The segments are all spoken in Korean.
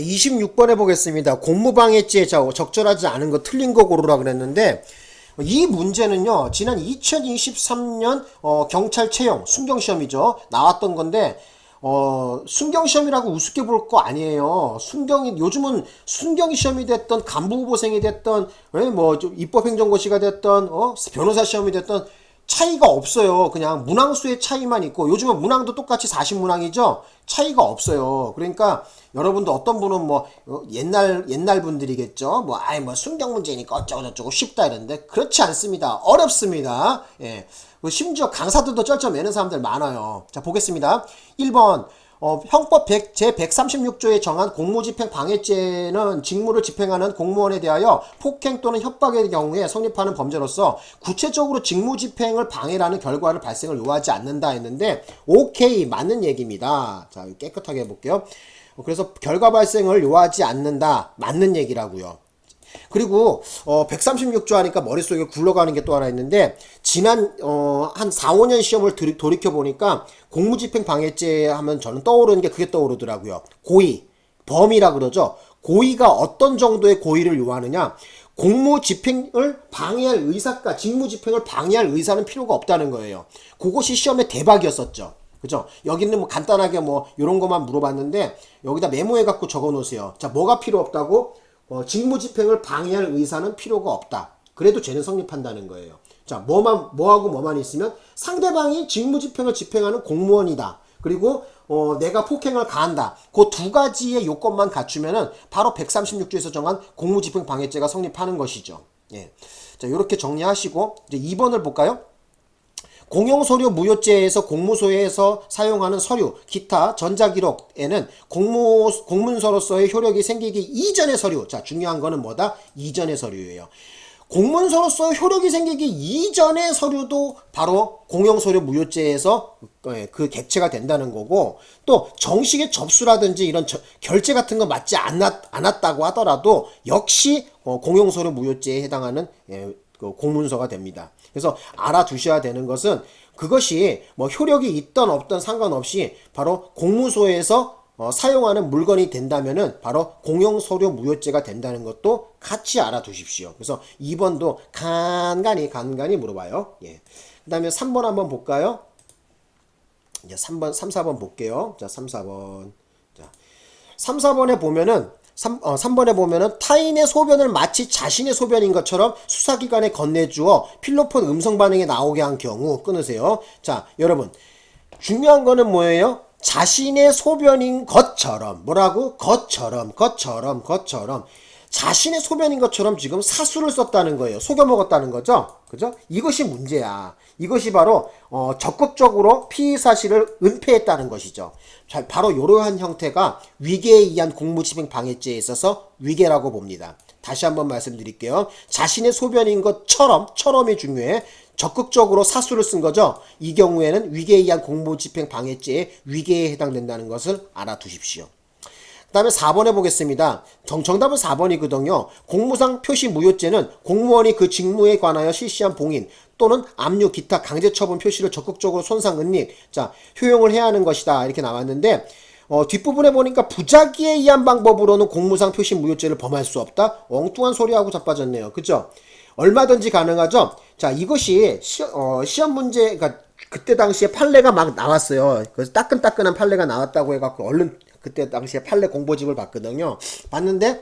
26번에 보겠습니다. 공무방해죄 적절하지 않은 거 틀린 거 고르라 그랬는데 이 문제는요. 지난 2023년 어, 경찰 채용 순경시험이죠. 나왔던 건데 어, 순경시험이라고 우습게 볼 거 아니에요. 순경이, 요즘은 순경시험이 됐던 간부후보생이 됐던, 예, 뭐, 좀 입법행정고시가 됐던, 어, 변호사 시험이 됐던, 차이가 없어요. 그냥 문항수의 차이만 있고 요즘은 문항도 똑같이 40문항이죠. 차이가 없어요. 그러니까 여러분도 어떤 분은 뭐 어, 옛날 옛날 분들이겠죠. 뭐 아이 뭐 순경 문제니까 어쩌고 저쩌고 쉽다 이러는데 그렇지 않습니다. 어렵습니다. 예. 뭐 심지어 강사들도 쩔쩔 매는 사람들 많아요. 자 보겠습니다. 1번 어, 형법 100, 제136조에 정한 공무집행 방해죄는 직무를 집행하는 공무원에 대하여 폭행 또는 협박의 경우에 성립하는 범죄로서 구체적으로 직무집행을 방해라는 결과를 발생을 요하지 않는다 했는데 오케이 맞는 얘기입니다. 자 깨끗하게 해볼게요. 그래서 결과 발생을 요하지 않는다 맞는 얘기라고요. 그리고 어 136조 하니까 머릿속에 굴러가는 게 또 하나 있는데 지난 어 한 4, 5년 시험을 돌이켜 보니까 공무집행 방해죄 하면 저는 떠오르는 게 그게 떠오르더라고요. 고의, 범이라 그러죠. 고의가 어떤 정도의 고의를 요하느냐? 공무 집행을 방해할 의사가 직무 집행을 방해할 의사는 필요가 없다는 거예요. 그것이 시험의 대박이었었죠. 그죠? 여기는 뭐 간단하게 뭐 이런 것만 물어봤는데 여기다 메모해 갖고 적어 놓으세요. 자, 뭐가 필요 없다고? 어, 직무집행을 방해할 의사는 필요가 없다. 그래도 죄는 성립한다는 거예요. 자, 뭐만, 뭐하고 뭐만 있으면 상대방이 직무집행을 집행하는 공무원이다. 그리고 어, 내가 폭행을 가한다. 그 두 가지의 요건만 갖추면은 바로 136조에서 정한 공무집행 방해죄가 성립하는 것이죠. 예. 자, 이렇게 정리하시고 이제 2번을 볼까요? 공용서류 무효죄에서 공무소에서 사용하는 서류, 기타 전자기록에는 공무, 공문서로서의 효력이 생기기 이전의 서류. 자, 중요한 거는 뭐다? 이전의 서류예요. 공문서로서 효력이 생기기 이전의 서류도 바로 공용서류 무효죄에서 예, 그 객체가 된다는 거고 또 정식의 접수라든지 이런 저, 결제 같은 거 맞지 않았, 않았다고 하더라도 역시 어, 공용서류 무효죄에 해당하는 예, 그 공문서가 됩니다. 그래서 알아두셔야 되는 것은 그것이 뭐 효력이 있던 없던 상관없이 바로 공무소에서 어, 사용하는 물건이 된다면은 바로 공용서류 무효죄가 된다는 것도 같이 알아두십시오. 그래서 2번도 간간히 간간히 물어봐요. 예. 그 다음에 3번 한번 볼까요? 이제 3번, 3, 4번 볼게요. 자, 3, 4번. 자, 3, 4번에 보면은 3, 어, 3번에 보면은 타인의 소변을 마치 자신의 소변인 것처럼 수사기관에 건네주어 필로폰 음성 반응이 나오게 한 경우 끊으세요. 자, 여러분. 중요한 거는 뭐예요? 자신의 소변인 것처럼 뭐라고? 것처럼 것처럼 것처럼 자신의 소변인 것처럼 지금 사수를 썼다는 거예요. 속여 먹었다는 거죠. 그죠? 이것이 문제야. 이것이 바로 어, 적극적으로 피의 사실을 은폐했다는 것이죠. 자, 바로 이러한 형태가 위계에 의한 공무집행 방해죄에 있어서 위계라고 봅니다. 다시 한번 말씀드릴게요. 자신의 소변인 것처럼, 처럼이 중요해. 적극적으로 사수를 쓴 거죠. 이 경우에는 위계에 의한 공무집행 방해죄에 위계에 해당된다는 것을 알아두십시오. 그 다음에 4번 해보겠습니다. 정, 정답은 4번이거든요. 공무상 표시 무효죄는 공무원이 그 직무에 관하여 실시한 봉인 또는 압류 기타 강제처분 표시를 적극적으로 손상 은닉 자 효용을 해야 하는 것이다. 이렇게 나왔는데 어, 뒷부분에 보니까 부작위에 의한 방법으로는 공무상 표시 무효죄를 범할 수 없다. 엉뚱한 소리하고 자빠졌네요. 그죠? 얼마든지 가능하죠? 자 이것이 시, 어, 시험 문제 그러니까 그때 당시에 판례가 막 나왔어요. 그래서 따끈따끈한 판례가 나왔다고 해갖고 얼른 그때 당시에 판례 공보집을 봤거든요. 봤는데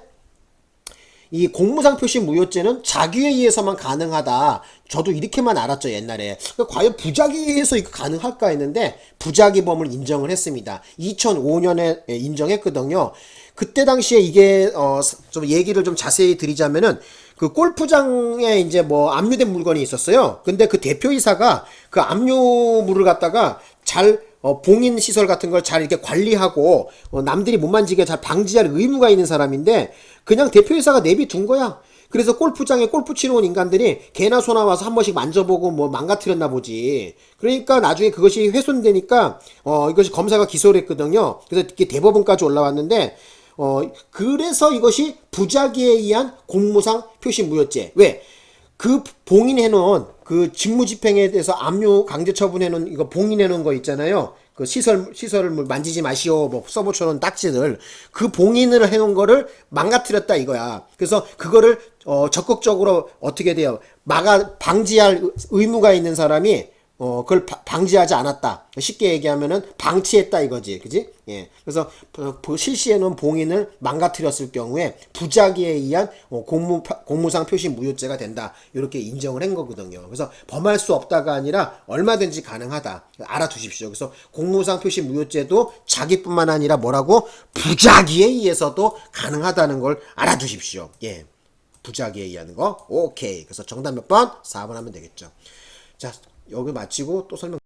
이 공무상 표시 무효죄는 자기에 의해서만 가능하다. 저도 이렇게만 알았죠 옛날에. 그러니까 과연 부작위에 의해서 이거 가능할까 했는데 부작위범을 인정을 했습니다. 2005년에 인정했거든요. 그때 당시에 이게 어 좀 얘기를 좀 자세히 드리자면은 그 골프장에 이제 뭐 압류된 물건이 있었어요. 근데 그 대표이사가 그 압류물을 갖다가 잘 어, 봉인 시설 같은 걸 잘 이렇게 관리하고 어, 남들이 못 만지게 잘 방지할 의무가 있는 사람인데 그냥 대표이사가 내비둔 거야. 그래서 골프장에 골프 치러 온 인간들이 개나 소나 와서 한 번씩 만져보고 뭐 망가뜨렸나 보지. 그러니까 나중에 그것이 훼손되니까 어 이것이 검사가 기소를 했거든요. 그래서 이게 대법원까지 올라왔는데 어 그래서 이것이 부작위에 의한 공무상 표시 무효죄. 왜? 그 봉인해 놓은 그 직무집행에 대해서 압류 강제 처분해 놓은 이거 봉인해 놓은 거 있잖아요. 그 시설 시설을 뭐 만지지 마시오 뭐 써붙여놓은 딱지들 그 봉인을 해놓은 거를 망가뜨렸다 이거야. 그래서 그거를 어 적극적으로 어떻게 돼요? 막아 방지할 의- 의무가 있는 사람이 어 그걸 바- 방지하지 않았다. 쉽게 얘기하면은 방치했다 이거지, 그지? 예. 그래서 실시해놓은 봉인을 망가뜨렸을 경우에 부작위에 의한 어, 공무 공무상 표시 무효죄가 된다. 이렇게 인정을 한 거거든요. 그래서 범할 수 없다가 아니라 얼마든지 가능하다. 알아두십시오. 그래서 공무상 표시 무효죄도 자기뿐만 아니라 뭐라고 부작위에 의해서도 가능하다는 걸 알아두십시오. 예. 부작위에 의한 거. 오케이. 그래서 정답 몇 번? 4번 하면 되겠죠. 자, 여기 마치고 또 설명